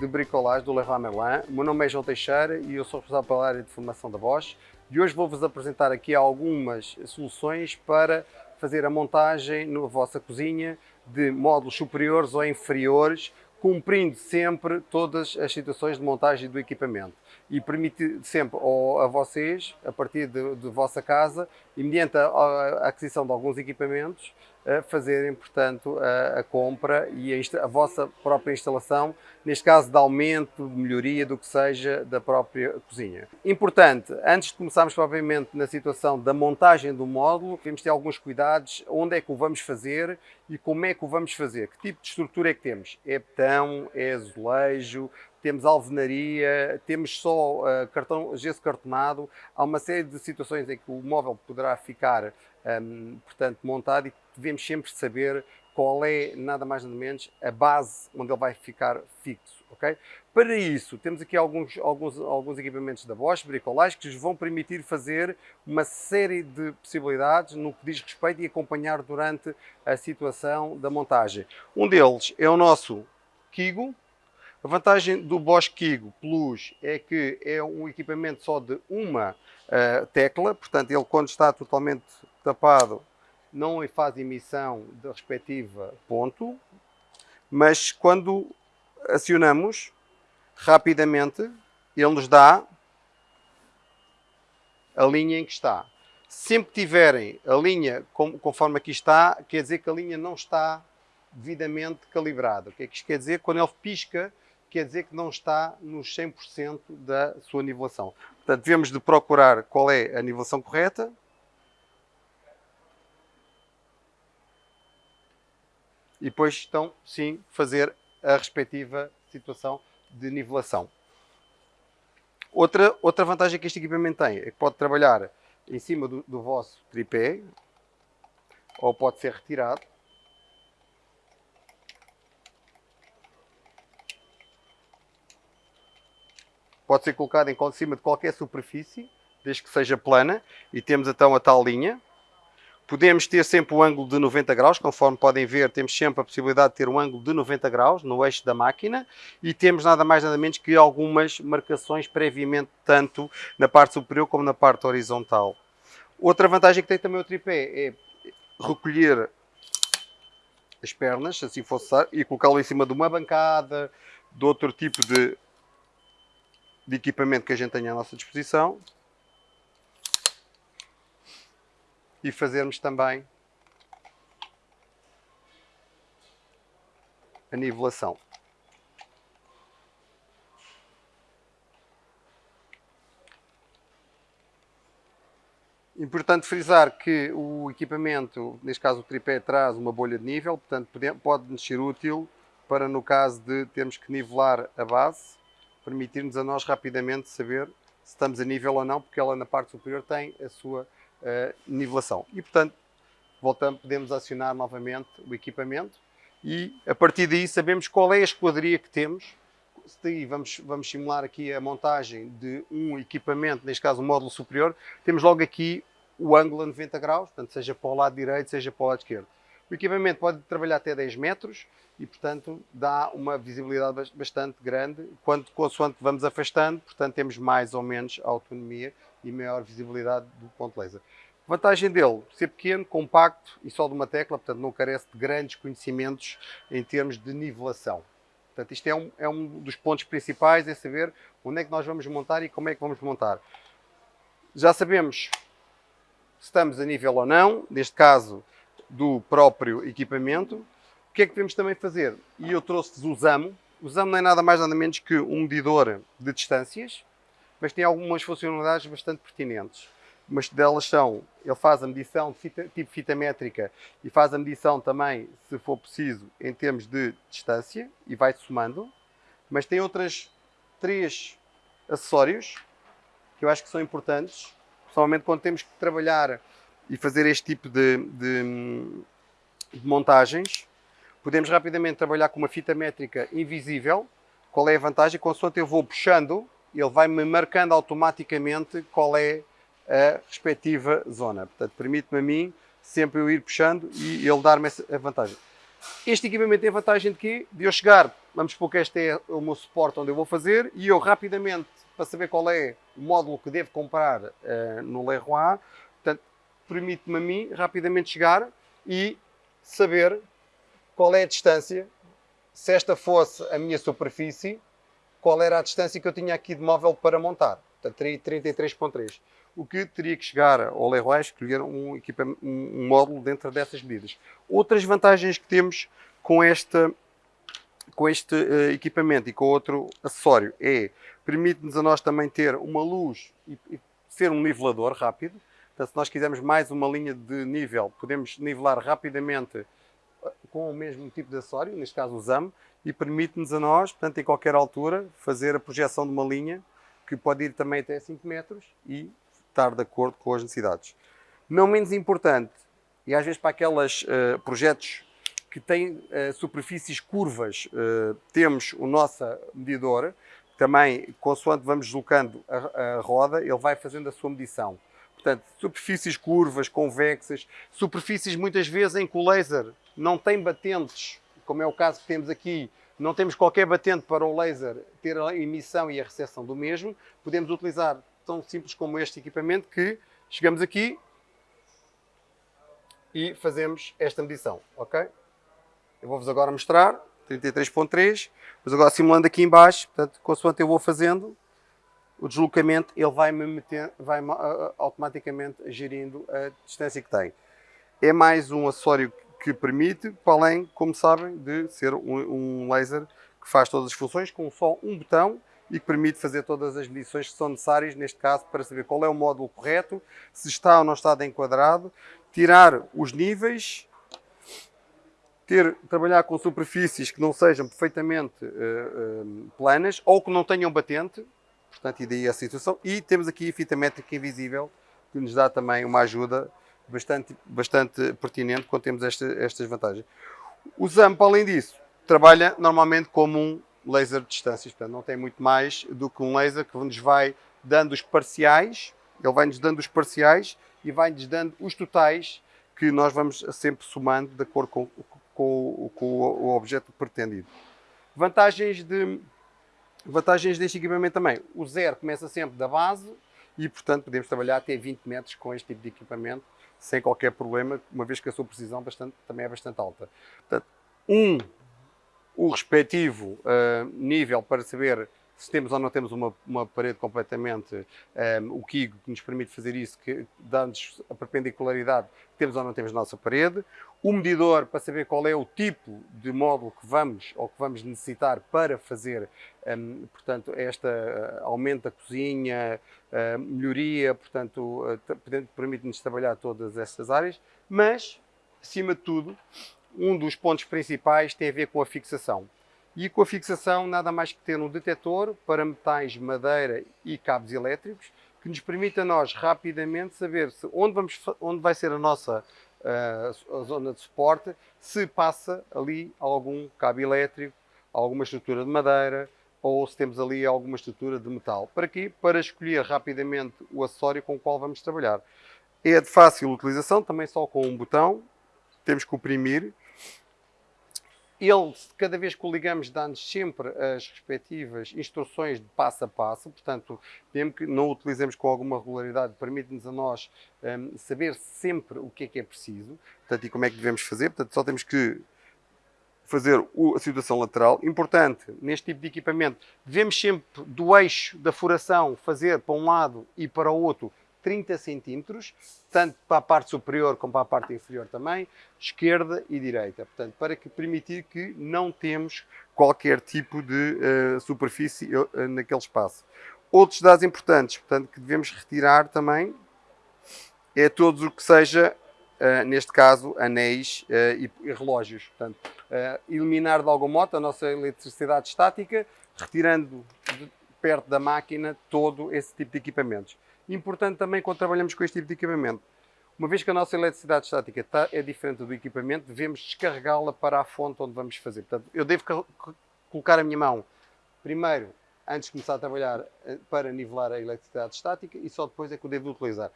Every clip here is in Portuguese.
De Bricolage do Leroy Merlin. O meu nome é João Teixeira e eu sou responsável pela área de formação da Bosch. E hoje vou-vos apresentar aqui algumas soluções para fazer a montagem na vossa cozinha de módulos superiores ou inferiores, cumprindo sempre todas as situações de montagem do equipamento e permite sempre a vocês, a partir de, de vossa casa, e mediante a, a aquisição de alguns equipamentos, fazerem, portanto, a, a compra e a, a, vossa própria instalação, neste caso de aumento, melhoria do que seja da própria cozinha. Importante, antes de começarmos propriamente na situação da montagem do módulo, temos de ter alguns cuidados, onde é que o vamos fazer e como é que o vamos fazer, que tipo de estrutura é que temos, é betão, é azulejo, temos alvenaria, temos só uh, cartão, gesso cartonado, há uma série de situações em que o móvel poderá ficar, um, ehm, portanto, montado e devemos sempre saber qual é, nada mais nada menos, a base onde ele vai ficar fixo, ok? Para isso, temos aqui alguns, alguns, alguns equipamentos da Bosch, bricolage, que vos vão permitir fazer uma série de possibilidades no que diz respeito e acompanhar durante a situação da montagem. Um deles é o nosso Kigo, a vantagem do Bosch Kigo Plus é que é um equipamento só de uma uh, tecla, portanto ele quando está totalmente tapado não faz emissão da respectiva ponto, mas quando acionamos rapidamente ele nos dá a linha em que está. Sempre tiverem a linha conforme aqui está, quer dizer que a linha não está devidamente calibrada. O que é que isto quer dizer? Quando ele pisca, quer dizer que não está nos 100% da sua nivelação. Portanto, devemos de procurar qual é a nivelação correta. E depois, então, sim, fazer a respectiva situação de nivelação. Outra, outra vantagem que este equipamento tem é que pode trabalhar em cima do, do vosso tripé, ou pode ser retirado. pode ser colocado em cima de qualquer superfície, desde que seja plana, e temos então a tal linha. Podemos ter sempre o ângulo de 90 graus, conforme podem ver, temos sempre a possibilidade de ter um ângulo de 90 graus no eixo da máquina e temos nada mais nada menos que algumas marcações previamente, tanto na parte superior como na parte horizontal. Outra vantagem que tem também o tripé é recolher as pernas, se assim fosse, e colocá-lo em cima de uma bancada, de outro tipo de de equipamento que a gente tenha à nossa disposição e fazermos também a nivelação. Importante frisar que o equipamento, neste caso o tripé, traz uma bolha de nível, portanto pode nos ser útil para no caso de termos que nivelar a base permitir-nos a nós rapidamente saber se estamos a nível ou não, porque ela na parte superior tem a sua uh, nivelação. E portanto, voltamos, podemos acionar novamente o equipamento e a partir daí sabemos qual é a esquadria que temos. Daí vamos, vamos simular aqui a montagem de um equipamento, neste caso um módulo superior, temos logo aqui o ângulo a 90 graus, portanto seja para o lado direito, seja para o lado esquerdo. O equipamento pode trabalhar até 10 metros e, portanto, dá uma visibilidade bastante grande. Quando, consoante vamos afastando, portanto, temos mais ou menos autonomia e maior visibilidade do ponto laser. Vantagem dele, ser pequeno, compacto e só de uma tecla, portanto não carece de grandes conhecimentos em termos de nivelação. Portanto, isto é um, é um dos pontos principais, é saber onde é que nós vamos montar e como é que vamos montar. Já sabemos se estamos a nível ou não, neste caso do próprio equipamento. O que é que podemos também fazer? E eu trouxe-vos o ZAMO. O ZAMO não é nada mais nada menos que um medidor de distâncias, mas tem algumas funcionalidades bastante pertinentes. Umas delas são, ele faz a medição de fita, tipo fita métrica e faz a medição também, se for preciso, em termos de distância e vai somando. Mas tem outras três acessórios que eu acho que são importantes, principalmente quando temos que trabalhar e fazer este tipo de, de, de montagens, podemos rapidamente trabalhar com uma fita métrica invisível. Qual é a vantagem? Consoante eu vou puxando, ele vai-me marcando automaticamente qual é a respectiva zona. Portanto, permite-me a mim sempre eu ir puxando e ele dar-me a vantagem. Este equipamento tem vantagem de quê? De eu chegar, vamos supor que este é o meu suporte onde eu vou fazer, e eu rapidamente, para saber qual é o módulo que devo comprar uh, no Leroy, portanto, permite-me a mim rapidamente chegar e saber qual é a distância, se esta fosse a minha superfície, qual era a distância que eu tinha aqui de móvel para montar. Portanto, teria 33.3. O que teria que chegar ao Leroy escolher um, um módulo dentro dessas medidas. Outras vantagens que temos com, esta, com este uh, equipamento e com outro acessório é permite-nos a nós também ter uma luz e, e ser um nivelador rápido. Então, se nós quisermos mais uma linha de nível, podemos nivelar rapidamente eh, com o mesmo tipo de acessório, neste caso o ZAM, e permite-nos a nós, portanto, em qualquer altura, fazer a projeção de uma linha que pode ir também até 5 metros e estar de acordo com as necessidades. Não menos importante, e às vezes para aqueles uh, projetos que têm uh, superfícies curvas, uh, temos o nosso medidor, também, consoante vamos deslocando a, a roda, ele vai fazendo a sua medição. Portanto, superfícies curvas, convexas, superfícies muitas vezes em que o laser não tem batentes, como é o caso que temos aqui, não temos qualquer batente para o laser ter a emissão e a recepção do mesmo, podemos utilizar tão simples como este equipamento que chegamos aqui e fazemos esta medição, ok? Eu vou-vos agora mostrar, 33.3, mas agora simulando aqui em baixo, portanto, consoante eu vou fazendo o deslocamento, ele vai-me meter, vai uh, automaticamente gerindo a distância que tem. É mais um acessório que permite, para além, como sabem, de ser um, um laser que faz todas as funções com só um botão e que permite fazer todas as medições que são necessárias, neste caso, para saber qual é o módulo correto, se está ou não está enquadrado, tirar os níveis, ter, trabalhar com superfícies que não sejam perfeitamente uh, planas ou que não tenham batente, portanto, e daí a situação. E temos aqui a fita métrica invisível, que nos dá também uma ajuda bastante, bastante pertinente quando temos esta, estas vantagens. O ZAMP, além disso, trabalha normalmente como um laser de distâncias, portanto não tem muito mais do que um laser que nos vai dando os parciais, ele vai-nos dando os parciais e vai-nos dando os totais que nós vamos sempre somando de acordo com, com, com o objeto pretendido. Vantagens, de, vantagens deste equipamento também. O zero começa sempre da base e, portanto, podemos trabalhar até 20 metros com este tipo de equipamento sem qualquer problema, uma vez que a sua precisão bastante, também é bastante alta. Portanto, um, o respectivo uh, nível para saber se temos ou não temos uma, uma parede completamente, um, eh, o KIG que nos permite fazer isso, que dá-nos a perpendicularidade, temos ou não temos nossa parede, o medidor para saber qual é o tipo de módulo que vamos ou que vamos necessitar para fazer, um, portanto, esta uh, aumento da cozinha, uh, melhoria, portanto, uh, permite-nos trabalhar todas estas áreas, mas, acima de tudo, um dos pontos principais tem a ver com a fixação. E com a fixação, nada mais que ter um detector para metais, madeira e cabos elétricos, que nos permite a nós rapidamente saber se onde, vamos, onde vai ser a nossa a zona de suporte, se passa ali algum cabo elétrico, alguma estrutura de madeira ou se temos ali alguma estrutura de metal. Para quê? Para escolher rapidamente o acessório com o qual vamos trabalhar. É de fácil utilização, também só com um botão, temos que oprimir ele, cada vez que o ligamos, dá-nos sempre as respectivas instruções de passo a passo, portanto, mesmo que não o utilizemos com alguma regularidade, permite-nos a nós um, saber sempre o que é que é preciso, portanto, e como é que devemos fazer, portanto, só temos que fazer a situação lateral. Importante, neste tipo de equipamento, devemos sempre do eixo da furação fazer para um lado e para o outro 30 centímetros, tanto para a parte superior como para a parte inferior também, esquerda e direita. Portanto, para que permitir que não temos qualquer tipo de uh, superfície uh, naquele espaço. Outros dados importantes, portanto, que devemos retirar também, é todo o que seja, uh, neste caso, anéis e, e, relógios. Portanto, eliminar de algum modo a nossa eletricidade estática, retirando de, perto da máquina todo esse tipo de equipamentos. Importante também quando trabalhamos com este tipo de equipamento. Uma vez que a nossa eletricidade estática está, é diferente do equipamento, devemos descarregá-la para a fonte onde vamos fazer. Portanto, eu devo colocar a minha mão primeiro, antes de começar a trabalhar, eh, para nivelar a eletricidade estática e só depois é que eu devo utilizar.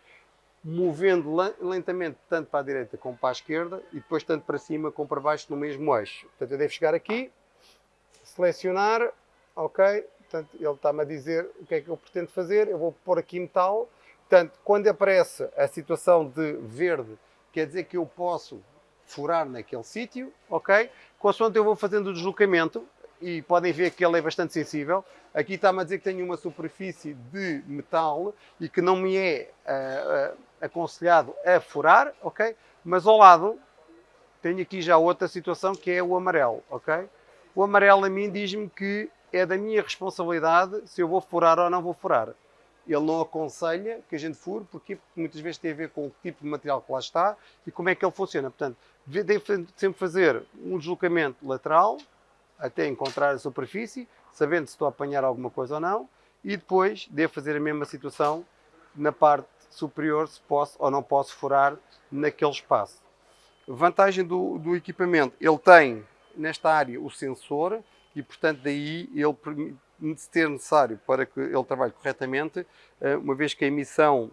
movendo lentamente tanto para a direita como para a esquerda e depois tanto para cima como para baixo no mesmo eixo. Portanto, eu devo chegar aqui, selecionar, ok, portanto, ele está-me a dizer o que é que eu pretendo fazer, eu vou pôr aqui metal, portanto, quando aparece a situação de verde, quer dizer que eu posso furar naquele sítio, ok? Consoante eu vou fazendo o deslocamento, e podem ver que ele é bastante sensível. Aqui está-me a dizer que tenho uma superfície de metal e que não me é uh, uh, aconselhado a furar, ok? Mas ao lado tenho aqui já outra situação que é o amarelo, ok? O amarelo a mim diz-me que é da minha responsabilidade se eu vou furar ou não vou furar. Ele não aconselha que a gente fure, porque muitas vezes tem a ver com o tipo de material que lá está e como é que ele funciona. Portanto, devo sempre fazer um deslocamento lateral, até encontrar a superfície, sabendo se estou a apanhar alguma coisa ou não, e depois devo fazer a mesma situação na parte superior, se posso ou não posso furar naquele espaço. Vantagem do, do equipamento, ele tem nesta área o sensor e, portanto, daí ele se ter necessário para que ele trabalhe corretamente, eh, uma vez que a emissão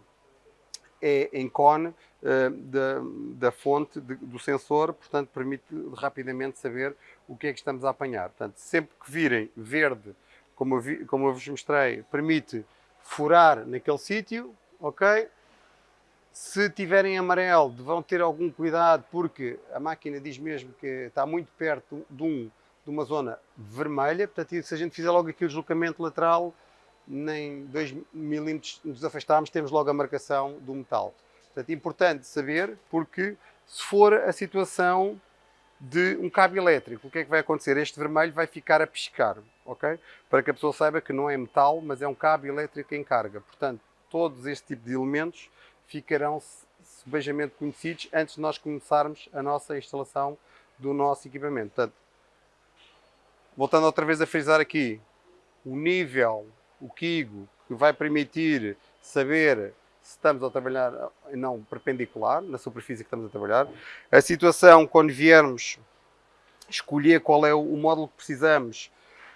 é em cone eh, da, da fonte de, do sensor, portanto permite rapidamente saber o que é que estamos a apanhar. Portanto, sempre que virem verde, como eu, vi, como eu vos mostrei, permite furar naquele sítio, ok? Se tiverem amarelo, vão ter algum cuidado, porque a máquina diz mesmo que está muito perto de, um, de uma zona vermelha, portanto, se a gente fizer logo aqui o deslocamento lateral, nem 2 milímetros nos afastarmos, temos logo a marcação do metal. Portanto, é importante saber, porque se for a situação de um cabo elétrico, o que é que vai acontecer? Este vermelho vai ficar a piscar, ok? Para que a pessoa saiba que não é metal, mas é um cabo elétrico em carga. Portanto, todos este tipo de elementos ficarão sebejamente conhecidos antes de nós começarmos a nossa instalação do nosso equipamento. Portanto, voltando outra vez a frisar aqui, o nível, o Kigo, que vai permitir saber se estamos a trabalhar não perpendicular na superfície que estamos a trabalhar. A situação, quando viermos escolher qual é o módulo que precisamos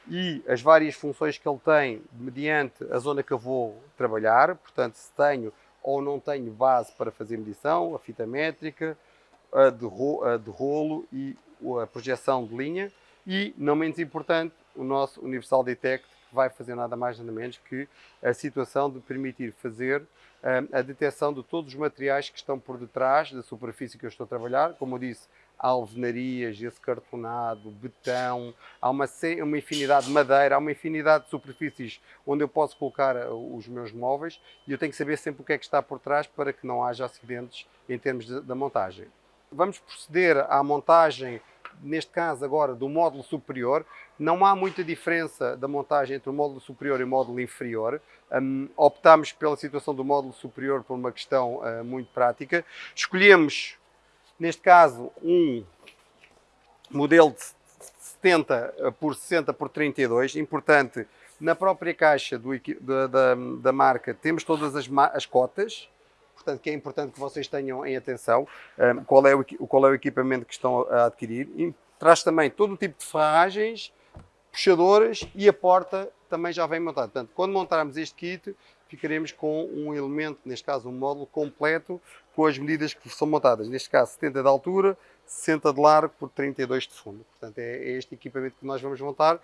e as várias funções que ele tem mediante a zona que eu vou trabalhar, portanto, se tenho ou não tenho base para fazer medição, a fita métrica, a de, rolo e a projeção de linha e, não menos importante, o nosso Universal Detect que vai fazer nada mais nada menos que a situação de permitir fazer a detecção de todos os materiais que estão por detrás da superfície que eu estou a trabalhar, como eu disse, alvenarias, esse cartonado, betão, há uma, uma infinidade de madeira, há uma infinidade de superfícies onde eu posso colocar uh, os meus móveis e eu tenho que saber sempre o que é que está por trás para que não haja acidentes em termos da montagem. Vamos proceder à montagem neste caso agora do módulo superior, não há muita diferença da montagem entre o módulo superior e o módulo inferior. Um, optámos pela situação do módulo superior por uma questão uh, muito prática. Escolhemos, neste caso, um modelo de 70 por 60 por 32. Importante, na própria caixa do, da, da, da, marca temos todas as, as cotas, portanto, que é importante que vocês tenham em atenção um, qual, é o, qual é o equipamento que estão a adquirir. E traz também todo o tipo de ferragens, puxadoras e a porta também já vem montada. Portanto, quando montarmos este kit, ficaremos com um elemento, neste caso um módulo completo, com as medidas que são montadas. Neste caso, 70 de altura, 60 de largo por 32 de fundo. Portanto, é, é este equipamento que nós vamos montar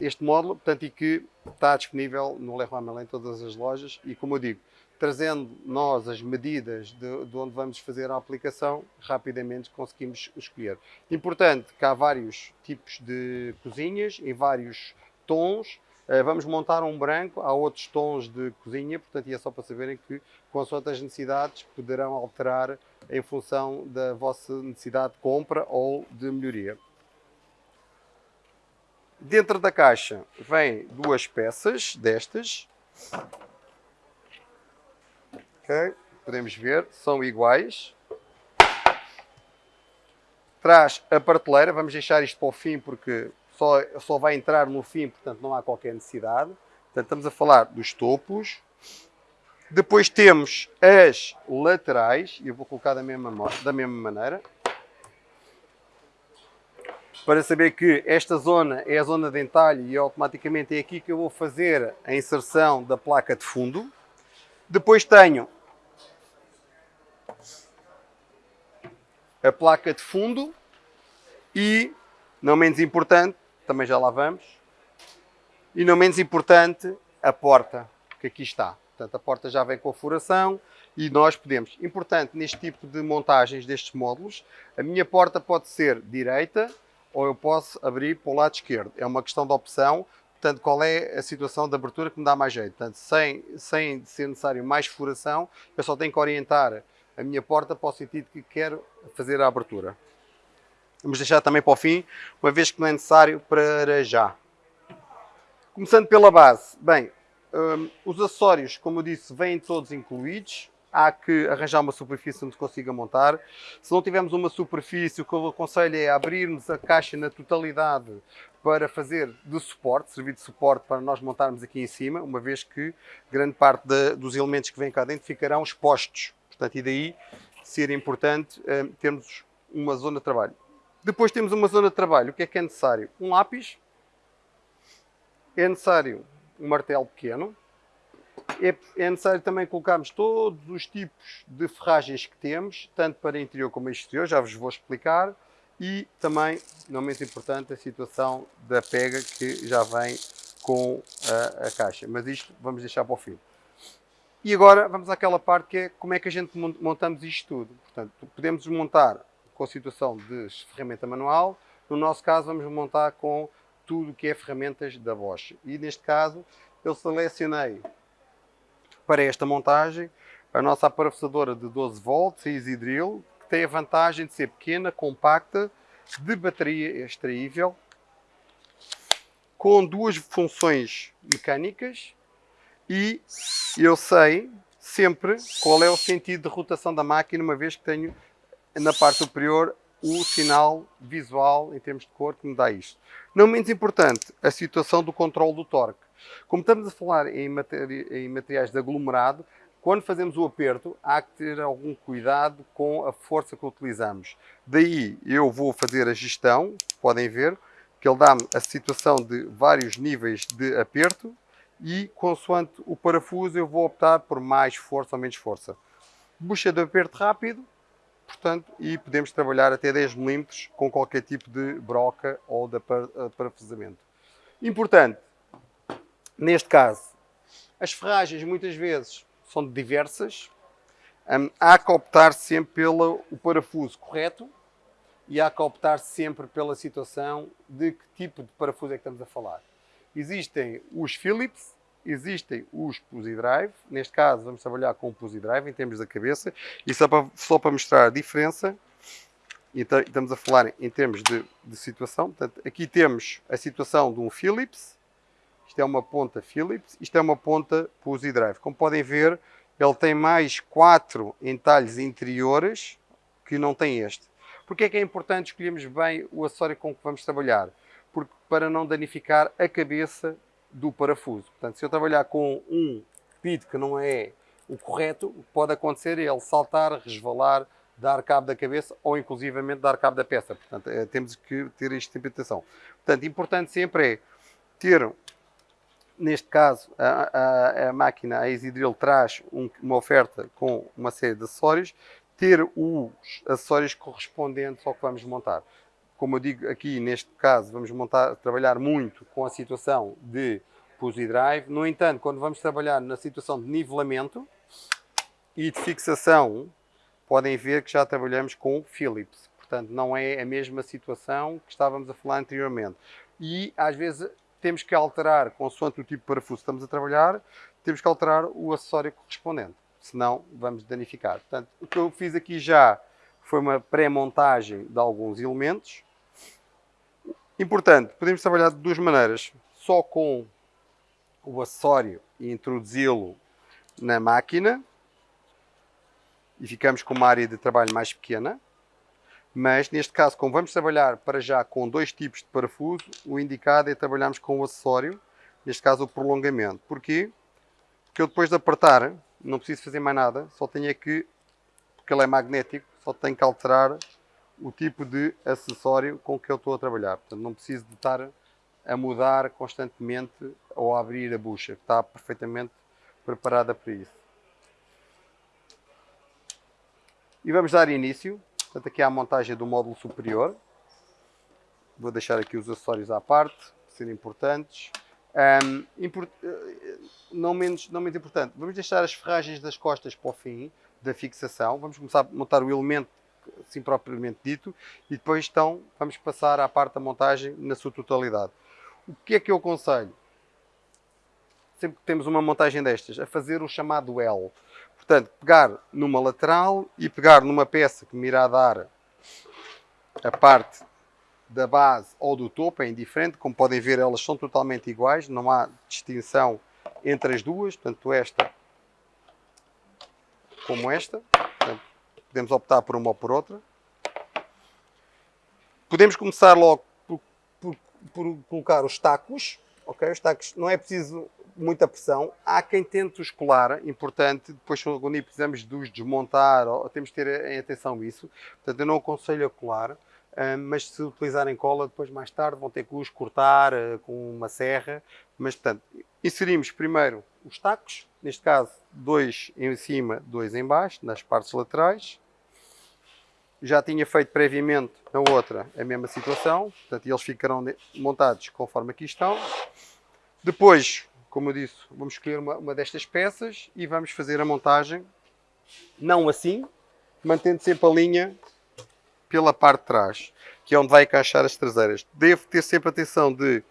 este módulo, portanto, e que está disponível no Leroy Merlin em todas as lojas e, como eu digo, trazendo nós as medidas de, de, onde vamos fazer a aplicação, rapidamente conseguimos escolher. Importante que há vários tipos de cozinhas, em vários tons, eh, vamos montar um branco, há outros tons de cozinha, portanto, e é só para saberem que, com as necessidades, poderão alterar em função da vossa necessidade de compra ou de melhoria. Dentro da caixa vem duas peças destas, Podemos ver, são iguais. Traz a prateleira, vamos deixar isto para o fim porque só, só vai entrar no fim, portanto não há qualquer necessidade. Portanto, estamos a falar dos topos. Depois temos as laterais, e eu vou colocar da mesma, da mesma maneira. Para saber que esta zona é a zona de entalhe e automaticamente é aqui que eu vou fazer a inserção da placa de fundo. Depois tenho a placa de fundo e, não menos importante, também já lá vamos, e não menos importante, a porta, que aqui está. Portanto, a porta já vem com a furação e nós podemos. Importante neste tipo de montagens destes módulos, a minha porta pode ser direita ou eu posso abrir para o lado esquerdo. É uma questão de opção. Portanto, qual é a situação de abertura que me dá mais jeito? Portanto, sem, sem ser necessário mais furação, eu só tenho que orientar a minha porta para o sentido que quero fazer a abertura. Vamos deixar também para o fim, uma vez que não é necessário para já. Começando pela base. Bem, um, os acessórios, como eu disse, vêm todos incluídos. Há que arranjar uma superfície onde consiga montar. Se não tivermos uma superfície, o que eu aconselho é abrirmos a caixa na totalidade para fazer de suporte, servir de suporte para nós montarmos aqui em cima, uma vez que grande parte de, dos elementos que vêm cá dentro ficarão expostos. Portanto, e daí ser importante um, termos uma zona de trabalho. Depois temos uma zona de trabalho. O que é que é necessário? Um lápis. É necessário um martelo pequeno. É, é, necessário também colocarmos todos os tipos de ferragens que temos, tanto para interior como exterior, já vos vou explicar. E também, não menos importante, a situação da pega que já vem com a, a caixa. Mas isto vamos deixar para o fim. E agora vamos àquela parte que é como é que a gente montamos isto tudo. Portanto, podemos montar com a situação de ferramenta manual. No nosso caso, vamos montar com tudo que é ferramentas da Bosch. E neste caso, eu selecionei para esta montagem a nossa parafusadora de 12 volts, Easy Drill, que tem a vantagem de ser pequena, compacta, de bateria extraível, com duas funções mecânicas e eu sei sempre qual é o sentido de rotação da máquina, uma vez que tenho na parte superior o sinal visual em termos de cor que me dá isto. Não menos importante, a situação do controle do torque. Como estamos a falar em, materi em materiais de aglomerado, quando fazemos o aperto, há que ter algum cuidado com a força que utilizamos. Daí eu vou fazer a gestão, podem ver, que ele dá-me a situação de vários níveis de aperto e, consoante o parafuso, eu vou optar por mais força ou menos força. Bucha de aperto rápido, portanto, e podemos trabalhar até 10 mm com qualquer tipo de broca ou de eh, parafusamento. Importante, neste caso, as ferragens muitas vezes são diversas, um, há que optar sempre pelo parafuso correto e há que optar sempre pela situação de que tipo de parafuso é que estamos a falar. Existem os Phillips, existem os Pussy Drive, neste caso vamos trabalhar com o Pussy Drive em termos da cabeça, e só para, só para mostrar a diferença, então, estamos a falar em termos de, de, situação, portanto, aqui temos a situação de um Philips, isto é uma ponta Philips, isto é uma ponta Pussy Drive. Como podem ver, ele tem mais quatro entalhes interiores que não tem este. Porquê é que é importante escolhermos bem o acessório com que vamos trabalhar? Porque para não danificar a cabeça do parafuso. Portanto, se eu trabalhar com um pit que não é o correto, pode acontecer ele saltar, resvalar, dar cabo da cabeça ou inclusivamente dar cabo da peça. Portanto, é, temos que ter esta interpretação. Portanto, importante sempre é ter, neste caso, a, a, a máquina, a EasyDrill traz um, uma oferta com uma série de acessórios, ter os acessórios correspondentes ao que vamos montar como eu digo aqui, neste caso, vamos montar, trabalhar muito com a situação de Pussy Drive. No entanto, quando vamos trabalhar na situação de nivelamento e de fixação, podem ver que já trabalhamos com Philips. Portanto, não é a mesma situação que estávamos a falar anteriormente. E, às vezes, temos que alterar, consoante o tipo de parafuso que estamos a trabalhar, temos que alterar o acessório correspondente. Senão, vamos danificar. Portanto, o que eu fiz aqui já foi uma pré-montagem de alguns elementos. Importante, podemos trabalhar de duas maneiras. Só com o acessório e introduzi-lo na máquina e ficamos com uma área de trabalho mais pequena. Mas neste caso, como vamos trabalhar para já com dois tipos de parafuso, o indicado é trabalharmos com o acessório, neste caso o prolongamento. Porquê? Porque eu depois de apertar, não preciso fazer mais nada, só tenho é que, porque ele é magnético, só tenho que alterar o tipo de acessório com que eu estou a trabalhar. Portanto, não preciso de estar a mudar constantemente ou a abrir a bucha, está perfeitamente preparada para isso. E vamos dar início. Portanto, aqui há a montagem do módulo superior. Vou deixar aqui os acessórios à parte, serem importantes. Um, import, eh, não, menos, não menos importante, vamos deixar as ferragens das costas para o fim da fixação. Vamos começar a montar o elemento assim propriamente dito e depois então vamos passar à parte da montagem na sua totalidade. O que é que eu aconselho? Sempre que temos uma montagem destas, a fazer o chamado L. Portanto, pegar numa lateral e pegar numa peça que me irá dar a parte da base ou do topo, é indiferente. Como podem ver, elas são totalmente iguais, não há distinção entre as duas, tanto esta como esta. Portanto, podemos optar por uma ou por outra. Podemos começar logo por, por, por colocar os tacos. Ok, os tacos não é preciso muita pressão. Há quem tente os colar, importante, depois quando precisamos de os desmontar, ou, temos de ter em atenção isso. Portanto, eu não aconselho a colar, mas se utilizarem cola, depois mais tarde vão ter que os cortar uh, com uma serra. Mas, portanto, inserimos primeiro os tacos, neste caso, dois em cima, dois em baixo, nas partes laterais. Já tinha feito previamente na outra a mesma situação, portanto, eles ficarão montados conforme aqui estão. Depois, como eu disse, vamos escolher uma, uma destas peças e vamos fazer a montagem, não assim, mantendo sempre a linha pela parte de trás, que é onde vai encaixar as traseiras. Devo ter sempre atenção de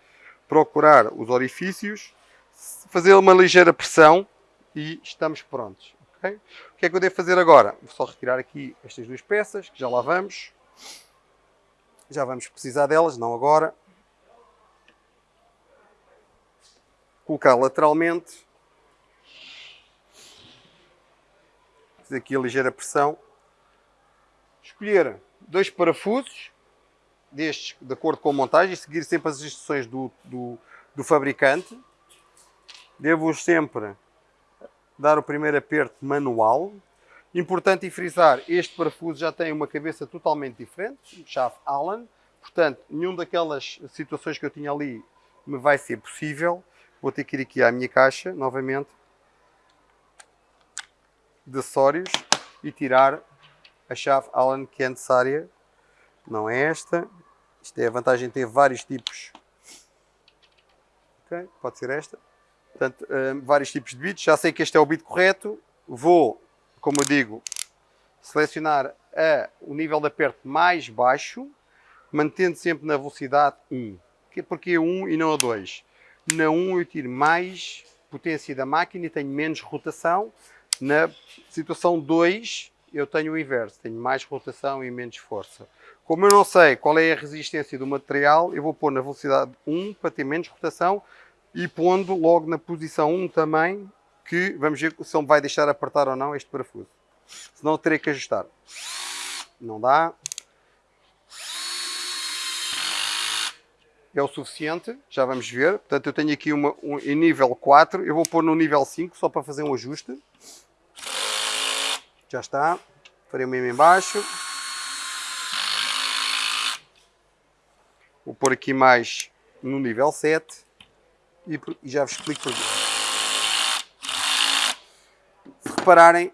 procurar os orifícios, fazer uma ligeira pressão e estamos prontos. Okay? O que é que eu devo fazer agora? Vou só retirar aqui estas duas peças, que já lá vamos. Já vamos precisar delas, não agora. Colocar lateralmente, fazer aqui a ligeira pressão, escolher dois parafusos destes de acordo com a montagem e seguir sempre as instruções do, do, do fabricante. Devo sempre dar o primeiro aperto manual. Importante frisar, este parafuso já tem uma cabeça totalmente diferente, chave Allen, portanto, nenhuma daquelas situações que eu tinha ali me vai ser possível. Vou ter que ir aqui à minha caixa, novamente, de acessórios e tirar a chave Allen que é necessária. Não é esta. Isto é a vantagem de ter vários tipos. Ok, pode ser esta. Portanto, um, vários tipos de bits. Já sei que este é o bit correto. Vou, como eu digo, selecionar a, o nível de aperto mais baixo, mantendo sempre na velocidade 1. Porque 1 e não a 2. Na 1 eu tiro mais potência da máquina e tenho menos rotação. Na situação 2 eu tenho o inverso, tenho mais rotação e menos força. Como eu não sei qual é a resistência do material, eu vou pôr na velocidade 1 para ter menos rotação e pondo logo na posição 1 também, que vamos ver se ele vai deixar apertar ou não este parafuso. Senão terei que ajustar. Não dá. É o suficiente, já vamos ver. Portanto, eu tenho aqui uma, um, em nível 4, eu vou pôr no nível 5 só para fazer um ajuste. Já está, farei o mesmo em baixo. Vou pôr aqui mais no nível 7 e, e já vos explico porquê. Se repararem,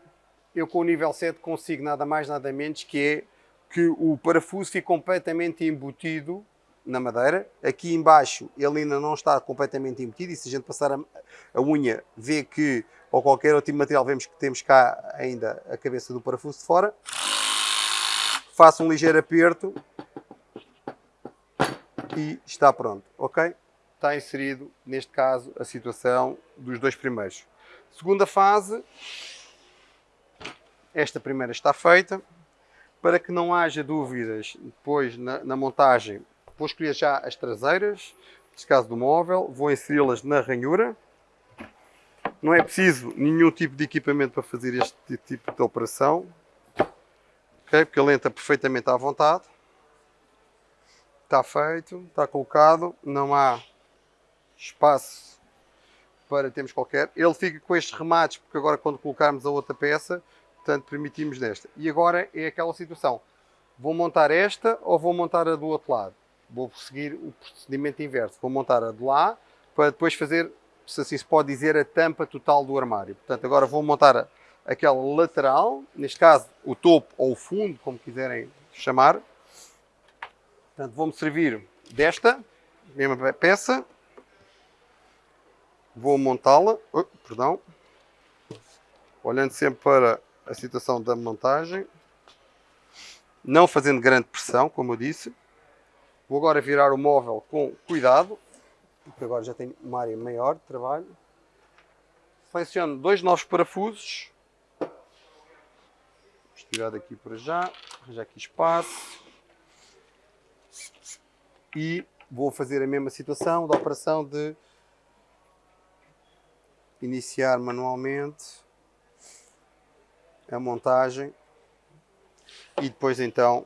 eu com o nível 7 consigo nada mais nada menos que é que o parafuso fica completamente embutido na madeira. Aqui embaixo ele ainda não está completamente embutido e se a gente passar a, a unha vê que, ou qualquer outro tipo material, vemos que temos cá ainda a cabeça do parafuso de fora. Faço um ligeiro aperto e está pronto, ok? Está inserido, neste caso, a situação dos dois primeiros. Segunda fase, esta primeira está feita. Para que não haja dúvidas depois na, na montagem Vou escolher já as traseiras, neste caso do móvel, vou inseri-las na ranhura. Não é preciso nenhum tipo de equipamento para fazer este tipo de operação. Okay? Porque ele entra perfeitamente à vontade. Está feito, está colocado, não há espaço para termos qualquer. Ele fica com estes remates, porque agora quando colocarmos a outra peça, portanto permitimos nesta. E agora é aquela situação. Vou montar esta ou vou montar a do outro lado? Vou seguir o procedimento inverso. Vou montar a de lá para depois fazer, se assim se pode dizer, a tampa total do armário. Portanto, agora vou montar aquela lateral, neste caso o topo ou o fundo, como quiserem chamar. Portanto, vou-me servir desta mesma peça. Vou montá-la, oh, perdão, olhando sempre para a situação da montagem, não fazendo grande pressão, como eu disse. Vou agora virar o móvel com cuidado, porque agora já tenho uma área maior de trabalho. Seleciono dois novos parafusos. Vou tirar daqui para já, arranjar aqui espaço. E vou fazer a mesma situação da operação de iniciar manualmente a montagem e depois então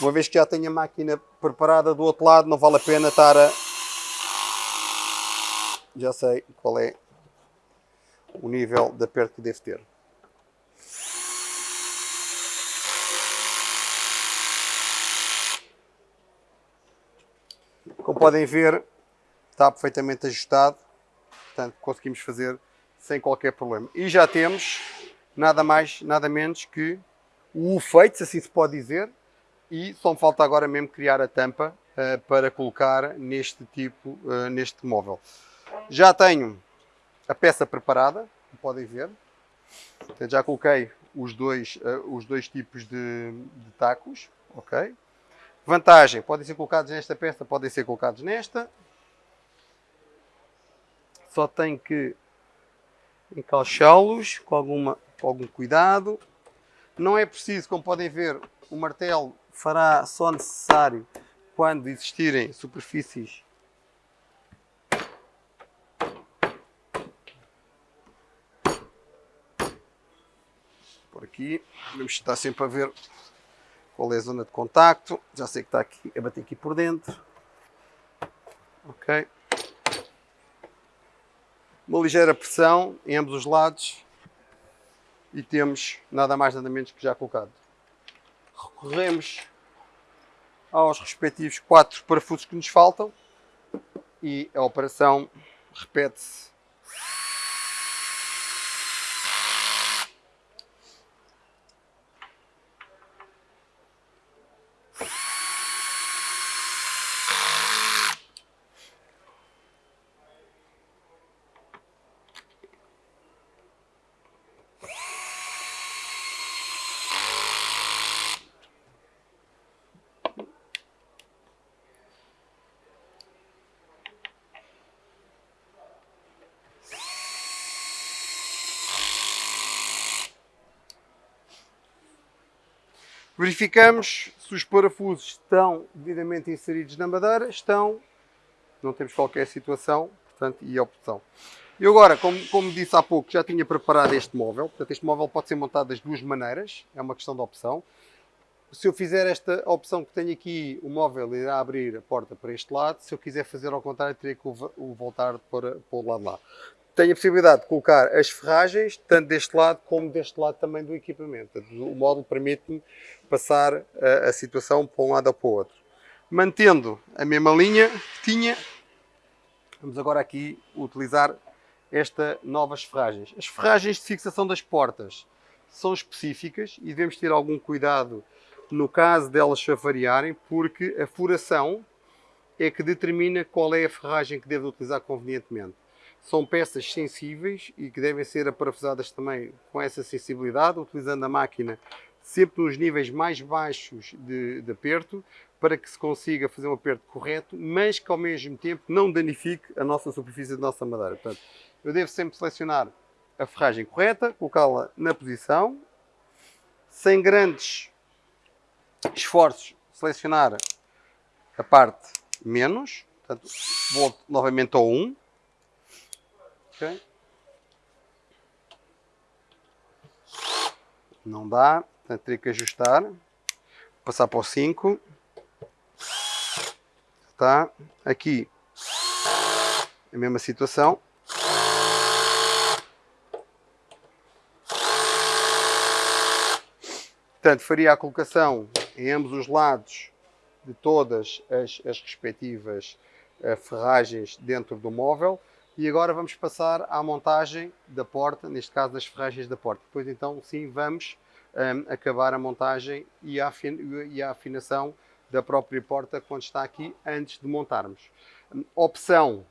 uma vez que já tenho a máquina preparada do outro lado não vale a pena estar a já sei qual é o nível de aperto que devo ter. Como podem ver está perfeitamente ajustado, portanto conseguimos fazer sem qualquer problema. E já temos nada mais, nada menos que o feito, se assim se pode dizer, e só me falta agora mesmo criar a tampa uh, para colocar neste tipo, uh, neste móvel. Já tenho a peça preparada, podem ver, já coloquei os dois, uh, os dois tipos de, de tacos, ok? Vantagem, podem ser colocados nesta peça, podem ser colocados nesta, só tem que encaixá-los com, alguma, com algum cuidado. Não é preciso, como podem ver, o martelo fará só necessário quando existirem superfícies por aqui. Vamos estar sempre a ver qual é a zona de contacto. Já sei que está aqui a bater aqui por dentro. Ok uma ligeira pressão em ambos os lados e temos nada mais nada menos que já colocado. Recorremos aos respectivos quatro parafusos que nos faltam e a operação repete-se Verificamos se os parafusos estão devidamente inseridos na madeira, estão, não temos qualquer situação, portanto, e opção. E agora, como, como disse há pouco, já tinha preparado este móvel, portanto este móvel pode ser montado das duas maneiras, é uma questão de opção. Se eu fizer esta opção que tenho aqui, o móvel irá abrir a porta para este lado, se eu quiser fazer ao contrário, teria que o voltar para, para o lado lá tenho a possibilidade de colocar as ferragens, tanto deste lado como deste lado também do equipamento. O módulo permite-me passar a, a, situação para um lado ou para o outro. Mantendo a mesma linha que tinha, vamos agora aqui utilizar estas novas ferragens. As ferragens de fixação das portas são específicas e devemos ter algum cuidado no caso delas variarem, porque a furação é que determina qual é a ferragem que deve utilizar convenientemente são peças sensíveis e que devem ser aparafusadas também com essa sensibilidade, utilizando a máquina sempre nos níveis mais baixos de, de, aperto, para que se consiga fazer um aperto correto, mas que ao mesmo tempo não danifique a nossa superfície da nossa madeira. Portanto, eu devo sempre selecionar a ferragem correta, colocá-la na posição, sem grandes esforços, selecionar a parte menos, portanto, volto novamente ao 1, Ok? Não dá, portanto teria que ajustar. Passar para o 5. Está. Aqui a mesma situação. Portanto, faria a colocação em ambos os lados de todas as, as respectivas uh, ferragens dentro do móvel. E agora vamos passar à montagem da porta, neste caso das ferragens da porta. Depois então sim vamos um, acabar a montagem e a, e a afinação da própria porta quando está aqui antes de montarmos. Opção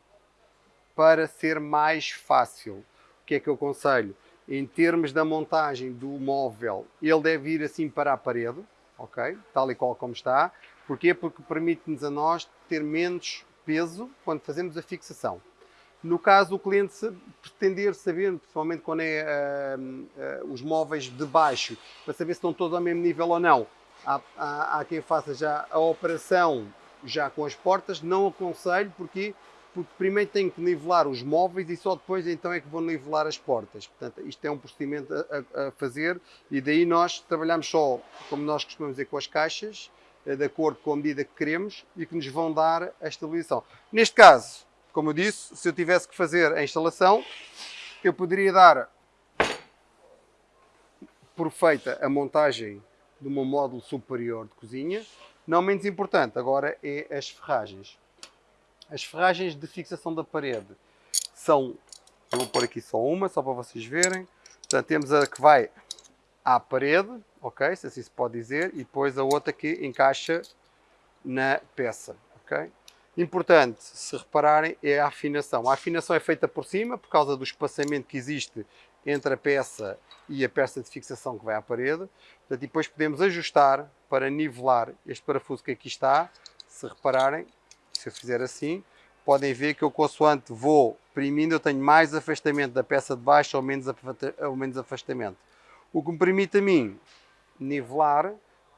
para ser mais fácil. O que é que eu aconselho? Em termos da montagem do móvel, ele deve ir assim para a parede, ok? Tal e qual como está. Porquê? Porque permite-nos a nós ter menos peso quando fazemos a fixação. No caso, o cliente pretender saber, principalmente quando é uh, uh, os móveis de baixo, para saber se estão todos ao mesmo nível ou não, há, há, há quem faça já a operação já com as portas, não aconselho, porque porque primeiro tenho que nivelar os móveis e só depois então é que vou nivelar as portas. Portanto, isto é um procedimento a, a fazer e daí nós trabalhamos só, como nós costumamos dizer, com as caixas, eh, de acordo com a medida que queremos e que nos vão dar a estabilização. Neste caso, como eu disse, se eu tivesse que fazer a instalação, eu poderia dar por feita a montagem de um módulo superior de cozinha. Não menos importante agora é as ferragens. As ferragens de fixação da parede são, vou pôr aqui só uma, só para vocês verem. Portanto, temos a que vai à parede, ok? Se assim se pode dizer, e depois a outra que encaixa na peça, ok? Importante, se repararem, é a afinação. A afinação é feita por cima, por causa do espaçamento que existe entre a peça e a peça de fixação que vai à parede. Portanto, depois podemos ajustar para nivelar este parafuso que aqui está. Se repararem, se eu fizer assim, podem ver que eu consoante vou primindo, eu tenho mais afastamento da peça de baixo ou menos, ou menos afastamento. O que me permite a mim nivelar,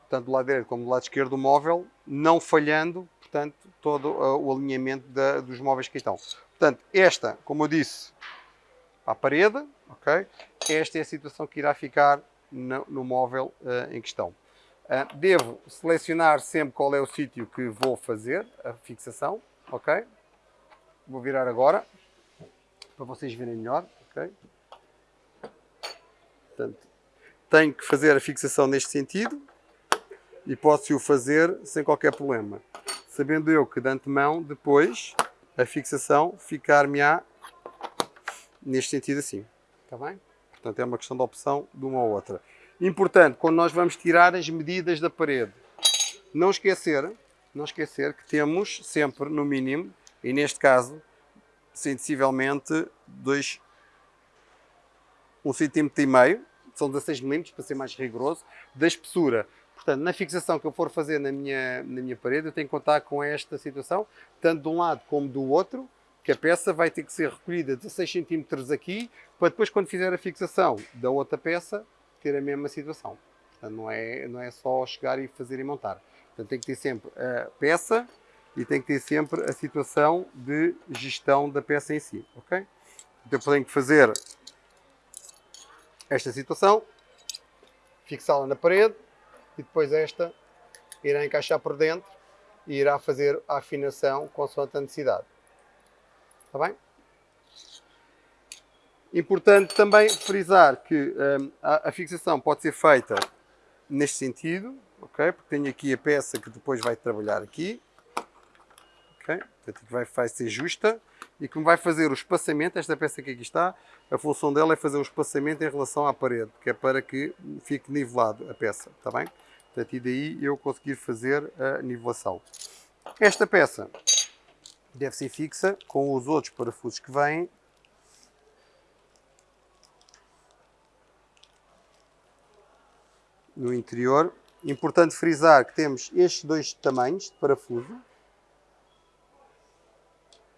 tanto do lado direito como do lado esquerdo do móvel, não falhando portanto, todo uh, o alinhamento da, dos móveis que estão. Portanto, esta, como eu disse, à parede, ok? Esta é a situação que irá ficar no, no móvel uh, em questão. Uh, devo selecionar sempre qual é o sítio que vou fazer a fixação, ok? Vou virar agora, para vocês verem melhor, ok? Portanto, tenho que fazer a fixação neste sentido e posso o fazer sem qualquer problema sabendo eu que de antemão, depois, a fixação ficar-me-á neste sentido assim. Está bem? Portanto, é uma questão de opção de uma ou outra. Importante, quando nós vamos tirar as medidas da parede, não esquecer, não esquecer que temos sempre, no mínimo, e neste caso, sensivelmente, dois, um centímetro e meio, são 16 milímetros, para ser mais rigoroso, da espessura. Portanto, na fixação que eu for fazer na minha, na minha parede, eu tenho que contar com esta situação, tanto de um lado como do outro, que a peça vai ter que ser recolhida 16 cm aqui, para depois, quando fizer a fixação da outra peça, ter a mesma situação. Portanto, não é, não é só chegar e fazer e montar. Portanto, tem que ter sempre a peça e tem que ter sempre a situação de gestão da peça em si, ok? Então, eu tenho que fazer esta situação, fixá-la na parede, e depois esta irá encaixar por dentro e irá fazer a afinação consoante a necessidade. Está bem? Importante também frisar que um, a, a, fixação pode ser feita neste sentido, ok? Porque tenho aqui a peça que depois vai trabalhar aqui, ok? Portanto, vai, vai ser justa e que vai fazer o espaçamento, esta peça que aqui está, a função dela é fazer o espaçamento em relação à parede, que é para que fique nivelado a peça, está bem? Portanto, e daí eu conseguir fazer a nivelação. Esta peça deve ser fixa com os outros parafusos que vêm. No interior. Importante frisar que temos estes dois tamanhos de parafuso.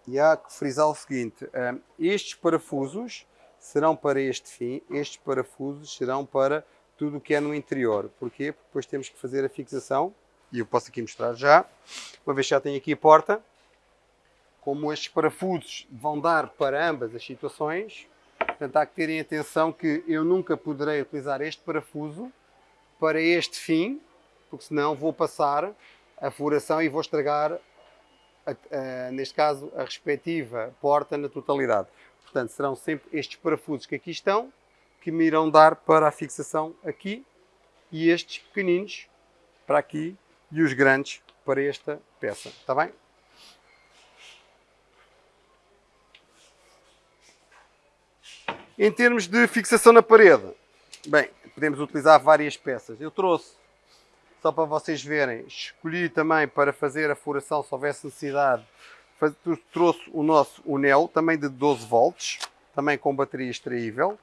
E há que frisar o seguinte, eh, estes parafusos serão para este fim, estes parafusos serão para tudo o que é no interior. Porquê? Porque depois temos que fazer a fixação, e eu posso aqui mostrar já, uma vez que já tenho aqui a porta, como estes parafusos vão dar para ambas as situações, portanto há que terem atenção que eu nunca poderei utilizar este parafuso para este fim, porque senão vou passar a furação e vou estragar, a, a, neste caso, a respectiva porta na totalidade. Portanto, serão sempre estes parafusos que aqui estão, que me irão dar para a fixação aqui e estes pequeninos para aqui e os grandes para esta peça, está bem? Em termos de fixação na parede, Bem, podemos utilizar várias peças. Eu trouxe, só para vocês verem, escolhi também para fazer a furação, se houvesse necessidade, trouxe o nosso Unel, também de 12 volts, também com bateria extraível.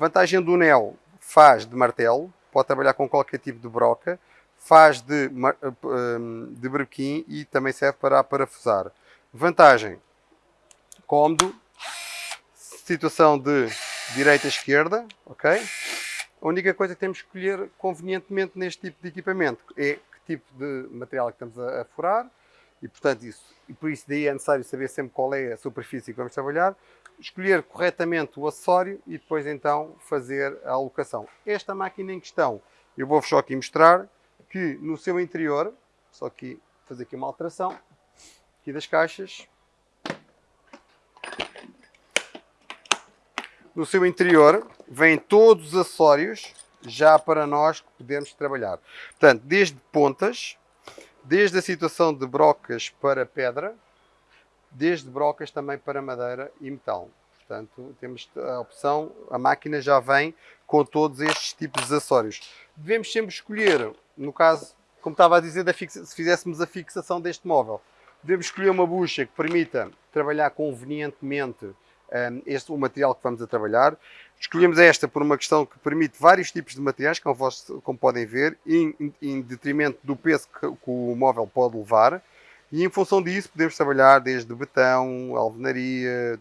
Vantagem do Unel, faz de martelo, pode trabalhar com qualquer tipo de broca, faz de, hum, de brequim e também serve para parafusar. Vantagem, cómodo, situação de direita-esquerda, ok? A única coisa que temos que escolher convenientemente neste tipo de equipamento é que tipo de material que estamos a, a furar e portanto isso, e por isso daí é necessário saber sempre qual é a superfície que vamos trabalhar, escolher corretamente o acessório e depois então fazer a alocação. Esta máquina em questão, eu vou-vos só aqui mostrar que no seu interior, só aqui fazer aqui uma alteração, aqui das caixas, no seu interior vêm todos os acessórios já para nós que podemos trabalhar. Portanto, desde pontas, desde a situação de brocas para pedra, desde brocas também para madeira e metal. Portanto, temos a opção, a máquina já vem com todos estes tipos de acessórios. Devemos sempre escolher, no caso, como estava a dizer, se fizéssemos a fixação deste móvel, devemos escolher uma bucha que permita trabalhar convenientemente um, este, o material que vamos a trabalhar. Escolhemos esta por uma questão que permite vários tipos de materiais, como, como podem ver, em, em, detrimento do peso que, que, o móvel pode levar. E em função disso podemos trabalhar desde betão, alvenaria,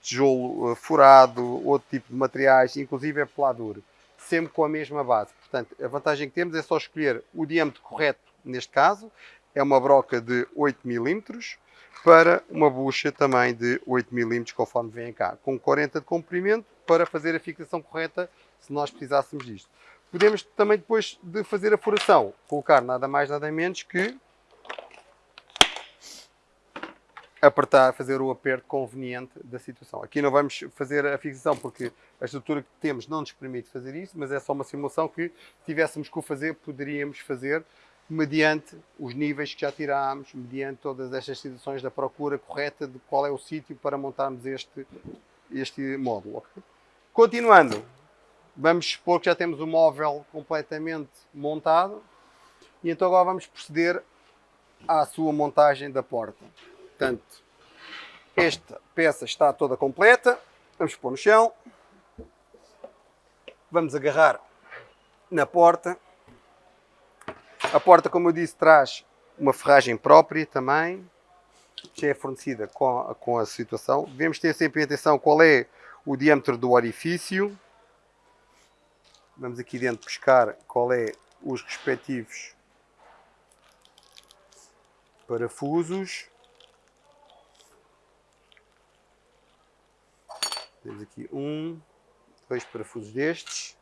tijolo uh, furado, outro tipo de materiais, inclusive a peladura, sempre com a mesma base. Portanto, a vantagem que temos é só escolher o diâmetro correto, neste caso, é uma broca de 8 milímetros, para uma bucha também de 8 mm conforme vem cá, com 40 de comprimento para fazer a fixação correta se nós precisássemos disto. Podemos também depois de fazer a furação, colocar nada mais nada menos que apertar, fazer o aperto conveniente da situação. Aqui não vamos fazer a fixação porque a estrutura que temos não nos permite fazer isso, mas é só uma simulação que se tivéssemos que o fazer, poderíamos fazer mediante os níveis que já tirámos, mediante todas estas situações da procura correta de qual é o sítio para montarmos este, este módulo. Continuando, vamos supor que já temos o móvel completamente montado e então agora vamos proceder à sua montagem da porta. Portanto, esta peça está toda completa, vamos pôr no chão, vamos agarrar na porta a porta, como eu disse, traz uma ferragem própria também, que é fornecida com a, com a situação. Devemos ter sempre atenção qual é o diâmetro do orifício. Vamos aqui dentro buscar qual é os respectivos parafusos. Temos aqui um, dois parafusos destes.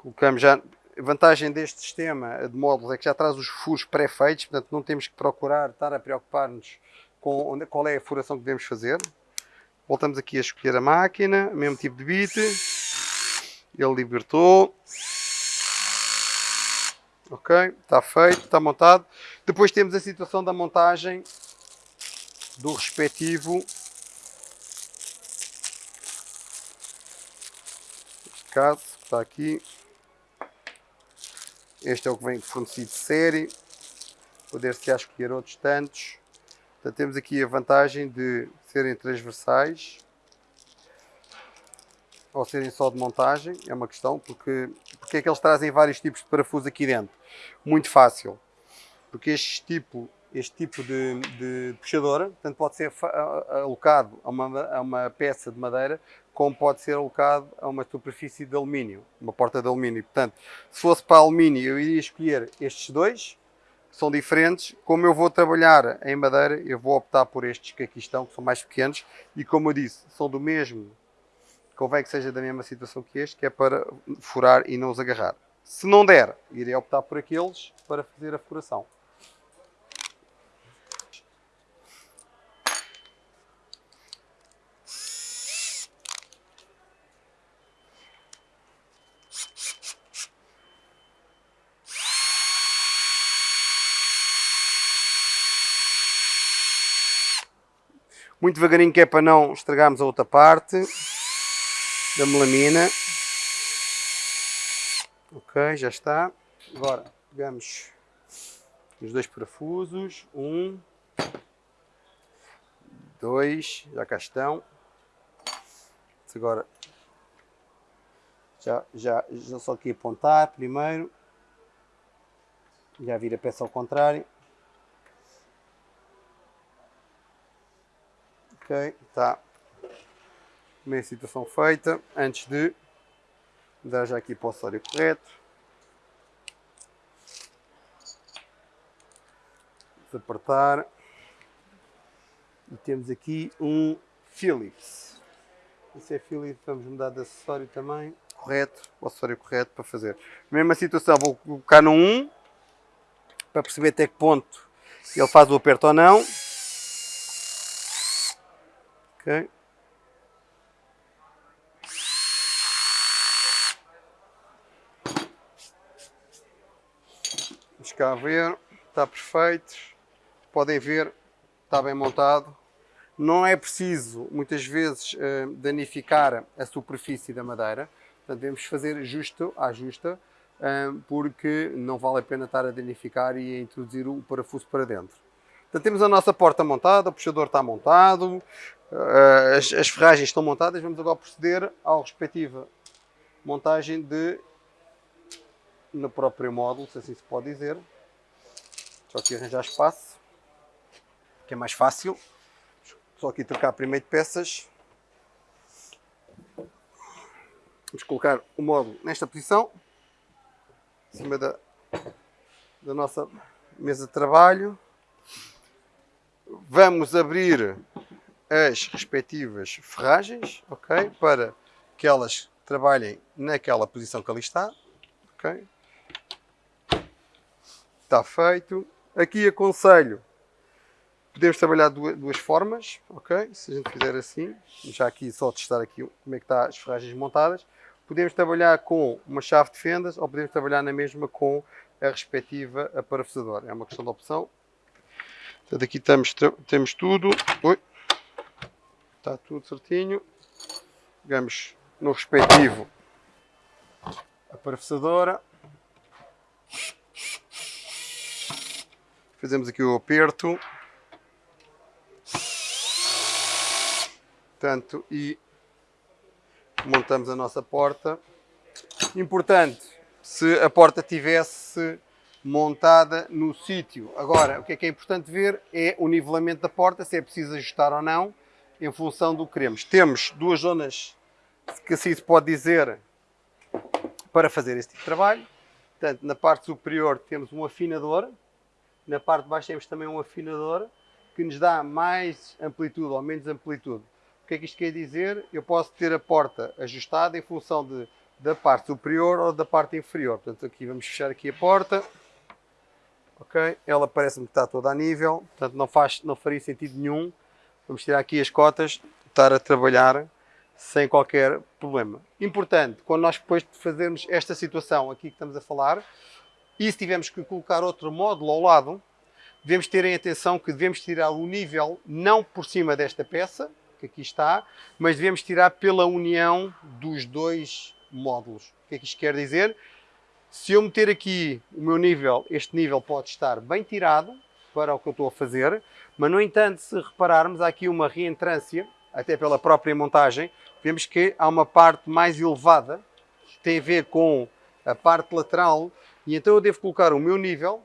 colocamos já. A vantagem deste sistema de módulos é que já traz os furos pré-feitos, portanto não temos que procurar estar a preocupar-nos com onde, qual é a furação que devemos fazer. Voltamos aqui a escolher a máquina, mesmo tipo de bit. Ele libertou. Ok, está feito, está montado. Depois temos a situação da montagem do respectivo caso, está aqui este é o que vem fornecido de série. Poder-se escolher outros tantos. Temos aqui a vantagem de serem transversais ou serem só de montagem, é uma questão, porque, porque é que eles trazem vários tipos de parafuso aqui dentro? Muito fácil, porque este tipo, este tipo de, de puxadora, tanto pode ser alocado a uma, a uma peça de madeira, como pode ser alocado a uma superfície de alumínio, uma porta de alumínio. Portanto, se fosse para alumínio, eu iria escolher estes dois, que são diferentes. Como eu vou trabalhar em madeira, eu vou optar por estes que aqui estão, que são mais pequenos, e como eu disse, são do mesmo, convém que seja da mesma situação que este, que é para furar e não os agarrar. Se não der, irei optar por aqueles para fazer a furação. Muito devagarinho que é para não estragarmos a outra parte. da melamina. Ok, já está. Agora pegamos os dois parafusos. Um, dois, já cá estão. Agora já, já, já só aqui apontar primeiro. Já vira a peça ao contrário. Ok, está. Primeira situação feita. Antes de dar já aqui para o acessório correto. Desapertar. E temos aqui um Philips. Esse é Philips, vamos mudar de acessório também. Correto, o acessório correto para fazer. Mesma situação, vou colocar no 1 para perceber até que ponto ele faz o aperto ou não. Ok. Vamos cá ver, está perfeito. Podem ver, está bem montado. Não é preciso, muitas vezes, eh, danificar a superfície da madeira. Portanto, devemos fazer justo à justa, eh, porque não vale a pena estar a danificar e a introduzir o parafuso para dentro. Portanto, temos a nossa porta montada, o puxador está montado, eh, as, as ferragens estão montadas. Vamos agora proceder à respectiva montagem de no próprio módulo, se assim se pode dizer. Só aqui arranjar espaço, que é mais fácil. Só aqui trocar primeiro de peças. Vamos colocar o módulo nesta posição, em cima da, da nossa mesa de trabalho. Vamos abrir as respectivas ferragens, ok? Para que elas trabalhem naquela posição que ali está, ok? Está feito. Aqui aconselho Podemos trabalhar duas, duas, formas, ok? Se a gente fizer assim, já aqui só testar aqui como é que está as ferragens montadas. Podemos trabalhar com uma chave de fendas ou podemos trabalhar na mesma com a respectiva aparafusadora. É uma questão de opção. Portanto, aqui temos, tudo. Oi. Está tudo certinho. Pegamos no respectivo aparafusadora. Fazemos aqui o aperto. Portanto, e montamos a nossa porta. Importante, se a porta tivesse montada no sítio. Agora, o que é que é importante ver é o nivelamento da porta, se é preciso ajustar ou não, em função do que queremos. Temos duas zonas, que assim se pode dizer, para fazer este tipo de trabalho. Portanto, na parte superior temos um afinador, na parte de baixo temos também um afinador, que nos dá mais amplitude ou menos amplitude que é que isto quer dizer? Eu posso ter a porta ajustada em função de, da parte superior ou da parte inferior. Portanto, aqui vamos fechar aqui a porta. Ok? Ela parece-me que está toda a nível, portanto não, faz, não faria sentido nenhum. Vamos tirar aqui as cotas, estar a trabalhar sem qualquer problema. Importante, quando nós depois de fazermos esta situação aqui que estamos a falar, e se tivermos que colocar outro módulo ao lado, devemos ter em atenção que devemos tirar o nível não por cima desta peça, que aqui está, mas devemos tirar pela união dos dois módulos. O que é que isto quer dizer? Se eu meter aqui o meu nível, este nível pode estar bem tirado para o que eu estou a fazer, mas no entanto, se repararmos, há aqui uma reentrância, até pela própria montagem, vemos que há uma parte mais elevada, que tem a ver com a parte lateral, e então eu devo colocar o meu nível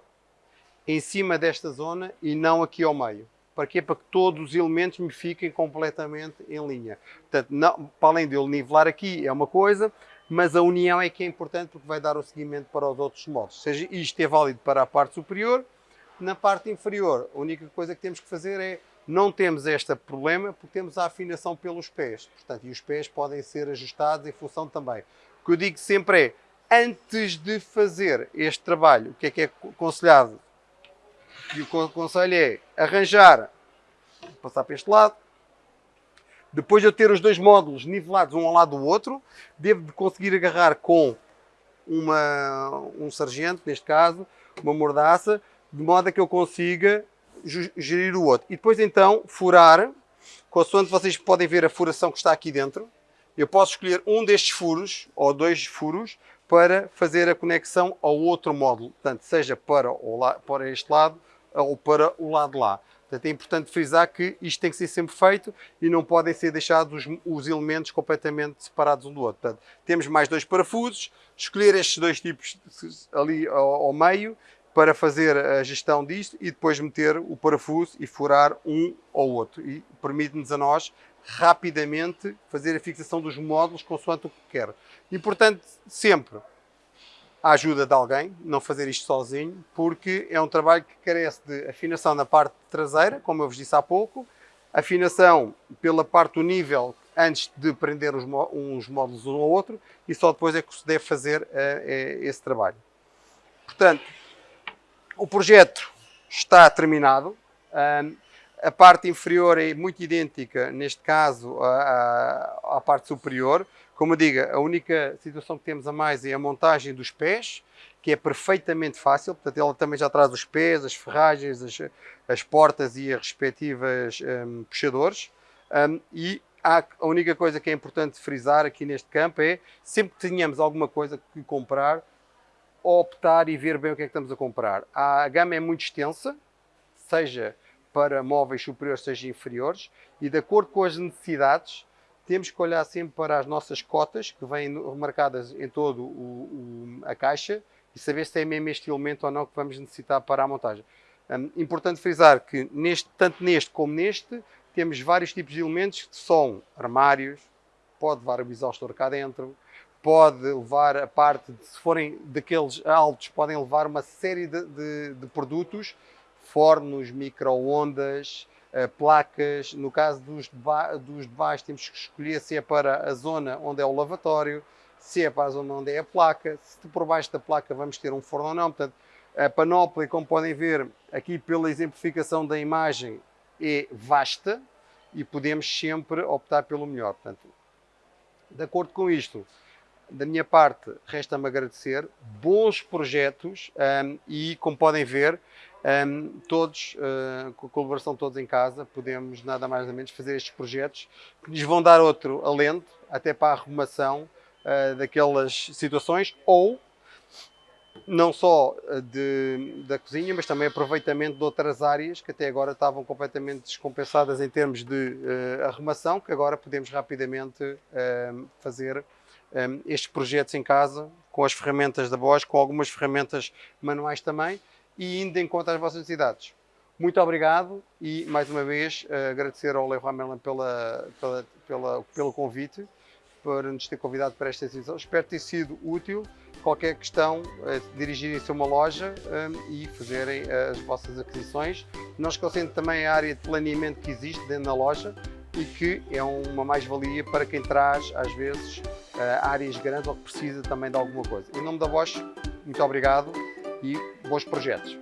em cima desta zona e não aqui ao meio. Para quê? Para que todos os elementos me fiquem completamente em linha. Portanto, não, para além de eu nivelar aqui é uma coisa, mas a união é que é importante porque vai dar o seguimento para os outros modos. Ou seja, isto é válido para a parte superior. Na parte inferior, a única coisa que temos que fazer é não temos este problema porque temos a afinação pelos pés. Portanto, e os pés podem ser ajustados em função também. O que eu digo sempre é, antes de fazer este trabalho, o que é que é aconselhado e o conselho é arranjar, passar para este lado. Depois de eu ter os dois módulos nivelados um ao lado do outro, devo de conseguir agarrar com uma, um sargento, neste caso, uma mordaça, de modo a que eu consiga gerir o outro. E depois então furar, consoante vocês podem ver a furação que está aqui dentro, eu posso escolher um destes furos, ou dois furos, para fazer a conexão ao outro módulo, portanto, seja para, para este lado ou para o lado lá. Portanto, é importante frisar que isto tem que ser sempre feito e não podem ser deixados os, os elementos completamente separados um do outro. Portanto, temos mais dois parafusos, escolher estes dois tipos ali ao, ao meio para fazer a gestão disto e depois meter o parafuso e furar um ou outro. E permite-nos a nós rapidamente fazer a fixação dos módulos consoante o que quer. Importante sempre a ajuda de alguém, não fazer isto sozinho, porque é um trabalho que carece de afinação na parte traseira, como eu vos disse há pouco, afinação pela parte do nível antes de prender os, uns módulos um ao outro e só depois é que se deve fazer uh, esse trabalho. Portanto, o projeto está terminado. Um, a parte inferior é muito idêntica, neste caso, à, à, parte superior. Como eu digo, a única situação que temos a mais é a montagem dos pés, que é perfeitamente fácil. Portanto, ela também já traz os pés, as ferragens, as, as portas e as respectivas um, puxadores. Um, e a única coisa que é importante frisar aqui neste campo é, sempre que tenhamos alguma coisa que comprar, optar e ver bem o que é que estamos a comprar. A gama é muito extensa, seja para móveis superiores, seja inferiores, e de acordo com as necessidades, temos que olhar sempre para as nossas cotas, que vêm marcadas em todo o, o, a caixa, e saber se é mesmo este elemento ou não que vamos necessitar para a montagem. Um, importante frisar que neste, tanto neste como neste, temos vários tipos de elementos que são armários, pode levar o exaustor cá dentro, pode levar a parte, de, se forem daqueles altos, podem levar uma série de, de, de produtos, fornos, micro-ondas, placas. No caso dos de, dos de baixo, temos que escolher se é para a zona onde é o lavatório, se é para a zona onde é a placa, se por baixo da placa vamos ter um forno ou não. Portanto, a panóplia, como podem ver aqui pela exemplificação da imagem, é vasta e podemos sempre optar pelo melhor. Portanto, de acordo com isto, da minha parte, resta-me agradecer. Bons projetos um, e, como podem ver, um, todos, uh, com a colaboração todos em casa, podemos nada mais ou menos fazer estes projetos que nos vão dar outro alento, até para a arrumação uh, daquelas situações ou não só de, da cozinha, mas também aproveitamento de outras áreas que até agora estavam completamente descompensadas em termos de uh, arrumação, que agora podemos rapidamente uh, fazer um, estes projetos em casa, com as ferramentas da Bosch, com algumas ferramentas manuais também, e indo em conta às vossas necessidades. Muito obrigado e, mais uma vez, uh, agradecer ao Leroy Merlin pela, pela, pela, pelo convite, por nos ter convidado para esta sessão. Espero ter sido útil. Qualquer questão, uh, dirigirem-se a uma loja um, e fazerem as vossas aquisições. Não esquecendo também a área de planeamento que existe dentro da loja e que é uma mais-valia para quem traz, às vezes, áreas grandes ou que precisa também de alguma coisa. Em nome da Bosch, muito obrigado e bons projetos.